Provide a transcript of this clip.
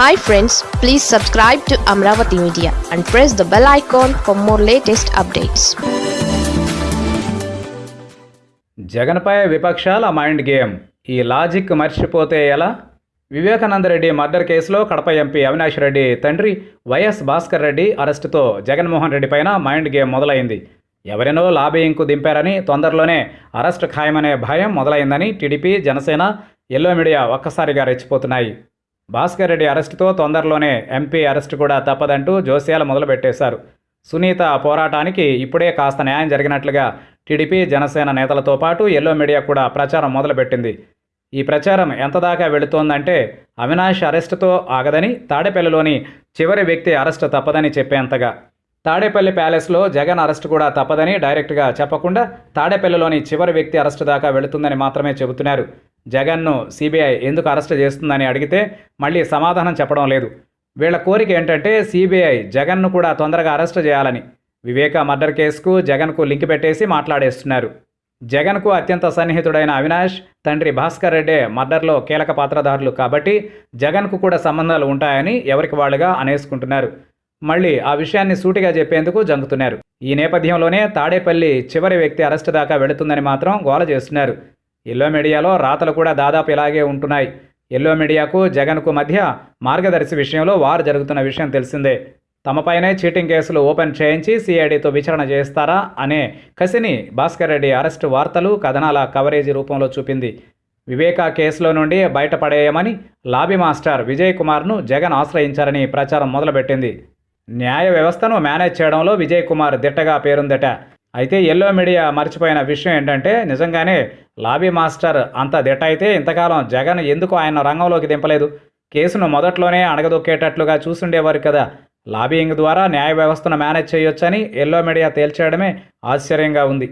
Hi friends please subscribe to Amaravati media and press the bell icon for more latest updates జగన్పై విపక్షాల mind game. ఈ logic మర్చిపోతే ఎలా? Vivekananda Reddy murder కేసులో Kadapa MP Avinash Reddy తండ్రి వైఎస్ భాస్కర్ రెడ్డి అరెస్టుతో జగన్మోహన్ రెడ్డి పైన మైండ్ గేమ్ మొదలైంది. ఎవరినో లాబీయింగ్కు దింపారని తొందరలోనే అరెస్ట్ ఖాయమనే భయం మొదలైందని టీడీపీ జనసేన ఎల్లో మీడియా ఒక్కసారిగా రెచ్చిపోతున్నాయి. భాస్కర్ రెడ్డి అరెస్టుతో తొందరలోనే ఎంపీ అరెస్టు కూడా తప్పదంటూ జోస్యాలు మొదలుపెట్టేశారు. సునీత పోరాటానికి ఇప్పుడే కాస్త న్యాయం జరిగినట్లుగా టీడీపీ జనసేన నేతలతో పాటు ఎల్లో మీడియా కూడా ప్రచారం మొదలుపెట్టింది. ఈ ప్రచారం ఎంత దాకా వెళుతోందంటే అవినాష్ అరెస్టుతో ఆగదని తాడేపల్లిలోని చివరి వ్యక్తి అరెస్టు తప్పదని చెప్పేంతగా. తాడేపల్లి ప్యాలెస్లో జగన్ అరెస్టు కూడా తప్పదని డైరెక్ట్గా చెప్పకుండా తాడేపల్లిలోని చివరి వ్యక్తి అరెస్టు దాకా వెళుతుందని మాత్రమే చెబుతున్నారు. జగన్ను సిబిఐ ఎందుకు అరెస్ట్ చేస్తుందని అడిగితే మళ్ళీ సమాధానం చెప్పడం లేదు. వీళ్ళ కోరిక ఏంటంటే సిబిఐ జగన్ను కూడా తొందరగా అరెస్ట్ చేయాలని. వివేక మర్డర్ కేసుకు జగన్కు లింక్ పెట్టేసి మాట్లాడేస్తున్నారు. జగన్కు అత్యంత సన్నిహితుడైన అవినాష్ తండ్రి భాస్కర్ రెడ్డే మర్డర్లో కీలక పాత్రధారులు కాబట్టి జగన్కు కూడా సంబంధాలు ఉంటాయని ఎవరికి వాళ్ళుగా అనేసుకుంటున్నారు. మళ్ళీ ఆ విషయాన్ని సూటిగా చెప్పేందుకు జంగుతున్నారు ఈ నేపథ్యంలోనే తాడేపల్లి చివరి వ్యక్తి అరెస్టు దాకా వెళుతుందని మాత్రం గోల చేస్తున్నారు. ఎల్లో మీడియాలో రాతలు కూడా దాదాపు ఇలాగే ఉంటున్నాయి. ఎల్లో మీడియాకు జగన్కు మధ్య మార్గదర్శి విషయంలో వారు జరుగుతున్న విషయం తెలిసిందే. తమపైనే చీటింగ్ కేసులు ఓపెన్ చేయించి సిఐడితో విచారణ చేస్తారా అనే కసిని భాస్కర్ రెడ్డి అరెస్టు వార్తలు కథనాల కవరేజీ రూపంలో చూపింది. వివేకా కేసులో నుండి బయటపడేయమని లాబీ మాస్టర్ విజయ్ కుమార్ను జగన్ ఆశ్రయించారని ప్రచారం మొదలుపెట్టింది. న్యాయ వ్యవస్థను మేనేజ్ చేయడంలో విజయ్ కుమార్ దిట్టగా పేరుందట. అయితే ఎల్లో మీడియా మర్చిపోయిన విషయం ఏంటంటే నిజంగానే లాబీ మాస్టర్ అంత దిట్ట అయితే ఇంతకాలం జగన్ ఎందుకు ఆయన రంగంలోకి దింపలేదు? కేసును మొదట్లోనే అణగదొక్కేటట్లుగా చూసుండేవారు కదా. లాబీయింగ్ ద్వారా న్యాయ వ్యవస్థను మేనేజ్ చేయొచ్చని ఎల్లో మీడియా తేల్చేయడమే ఆశ్చర్యంగా ఉంది.